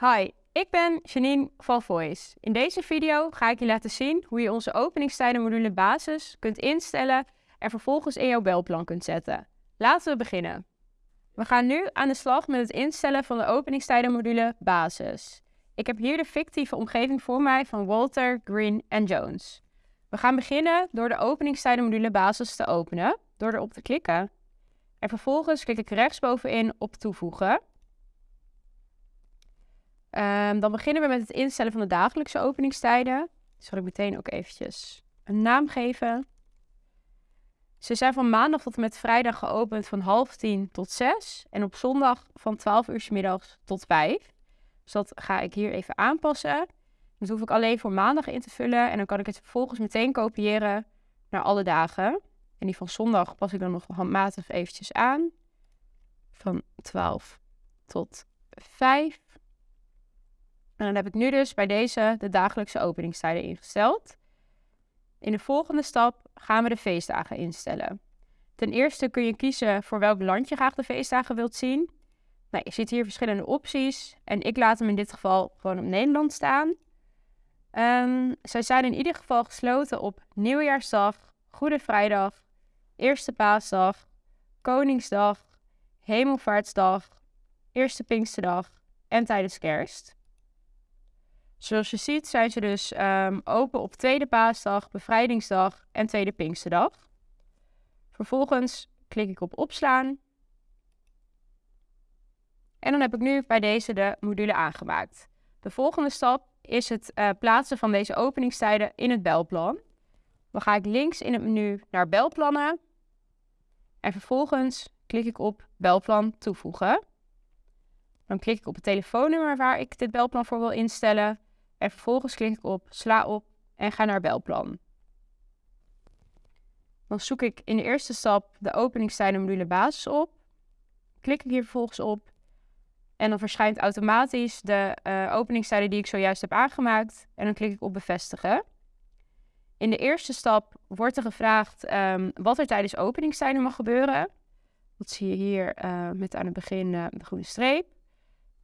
Hi, ik ben Janine van Voice. In deze video ga ik je laten zien hoe je onze openingstijden module basis kunt instellen en vervolgens in jouw belplan kunt zetten. Laten we beginnen. We gaan nu aan de slag met het instellen van de openingstijden module basis. Ik heb hier de fictieve omgeving voor mij van Walter, Green en Jones. We gaan beginnen door de openingstijden module basis te openen, door erop te klikken. En vervolgens klik ik rechtsbovenin op toevoegen. Um, dan beginnen we met het instellen van de dagelijkse openingstijden. Zal ik meteen ook eventjes een naam geven. Ze zijn van maandag tot en met vrijdag geopend van half tien tot zes. En op zondag van 12 uur middags tot vijf. Dus dat ga ik hier even aanpassen. Dat hoef ik alleen voor maandag in te vullen. En dan kan ik het vervolgens meteen kopiëren naar alle dagen. En die van zondag pas ik dan nog handmatig eventjes aan. Van 12 tot 5. En dan heb ik nu dus bij deze de dagelijkse openingstijden ingesteld. In de volgende stap gaan we de feestdagen instellen. Ten eerste kun je kiezen voor welk land je graag de feestdagen wilt zien. Nou, je ziet hier verschillende opties en ik laat hem in dit geval gewoon op Nederland staan. Um, zij zijn in ieder geval gesloten op Nieuwjaarsdag, Goede Vrijdag, Eerste Paasdag, Koningsdag, Hemelvaartsdag, Eerste Pinksterdag en tijdens Kerst. Zoals je ziet zijn ze dus um, open op Tweede Paasdag, Bevrijdingsdag en Tweede Pinksterdag. Vervolgens klik ik op opslaan. En dan heb ik nu bij deze de module aangemaakt. De volgende stap is het uh, plaatsen van deze openingstijden in het belplan. Dan ga ik links in het menu naar belplannen. En vervolgens klik ik op belplan toevoegen. Dan klik ik op het telefoonnummer waar ik dit belplan voor wil instellen. En vervolgens klik ik op sla op en ga naar belplan. Dan zoek ik in de eerste stap de openingstijden module basis op. Klik ik hier vervolgens op. En dan verschijnt automatisch de uh, openingstijden die ik zojuist heb aangemaakt. En dan klik ik op bevestigen. In de eerste stap wordt er gevraagd um, wat er tijdens openingstijden mag gebeuren. Dat zie je hier uh, met aan het begin uh, de groene streep.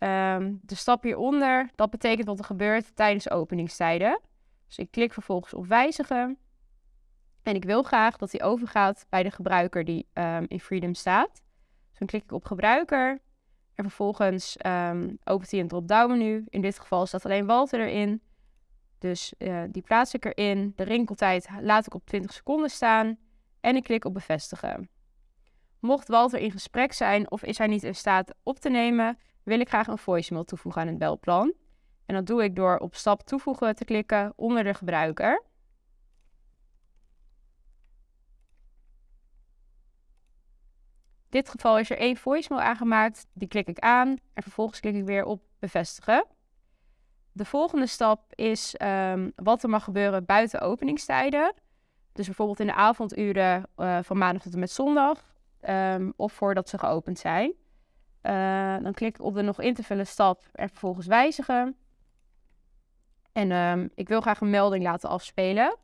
Um, de stap hieronder, dat betekent wat er gebeurt tijdens openingstijden. Dus ik klik vervolgens op wijzigen. En ik wil graag dat die overgaat bij de gebruiker die um, in Freedom staat. Dus dan klik ik op gebruiker. En vervolgens um, opent hij een drop-down menu. In dit geval staat alleen Walter erin. Dus uh, die plaats ik erin. De rinkeltijd laat ik op 20 seconden staan. En ik klik op bevestigen. Mocht Walter in gesprek zijn of is hij niet in staat op te nemen, wil ik graag een voicemail toevoegen aan het belplan. En dat doe ik door op stap toevoegen te klikken onder de gebruiker. In dit geval is er één voicemail aangemaakt, die klik ik aan en vervolgens klik ik weer op bevestigen. De volgende stap is um, wat er mag gebeuren buiten openingstijden. Dus bijvoorbeeld in de avonduren uh, van maandag tot en met zondag um, of voordat ze geopend zijn. Uh, dan klik ik op de nog in te vullen stap en vervolgens wijzigen. En um, ik wil graag een melding laten afspelen.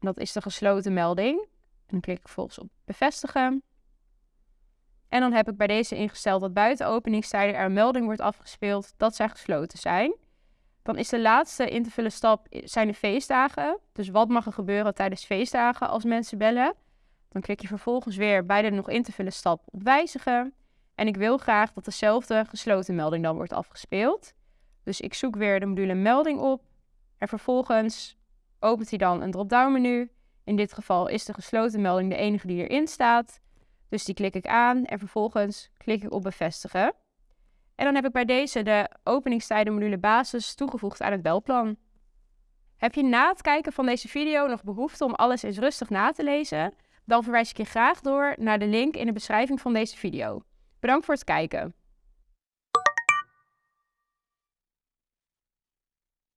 Dat is de gesloten melding. En dan klik ik vervolgens op bevestigen. En dan heb ik bij deze ingesteld dat buiten openingstijden er een melding wordt afgespeeld dat zij gesloten zijn. Dan is de laatste in te vullen stap zijn de feestdagen. Dus wat mag er gebeuren tijdens feestdagen als mensen bellen? Dan klik je vervolgens weer bij de nog in te vullen stap op wijzigen. En ik wil graag dat dezelfde gesloten melding dan wordt afgespeeld. Dus ik zoek weer de module melding op. En vervolgens opent hij dan een drop-down menu. In dit geval is de gesloten melding de enige die erin staat. Dus die klik ik aan en vervolgens klik ik op bevestigen. En dan heb ik bij deze de openingstijden module basis toegevoegd aan het belplan. Heb je na het kijken van deze video nog behoefte om alles eens rustig na te lezen? Dan verwijs ik je graag door naar de link in de beschrijving van deze video. Bedankt voor het kijken.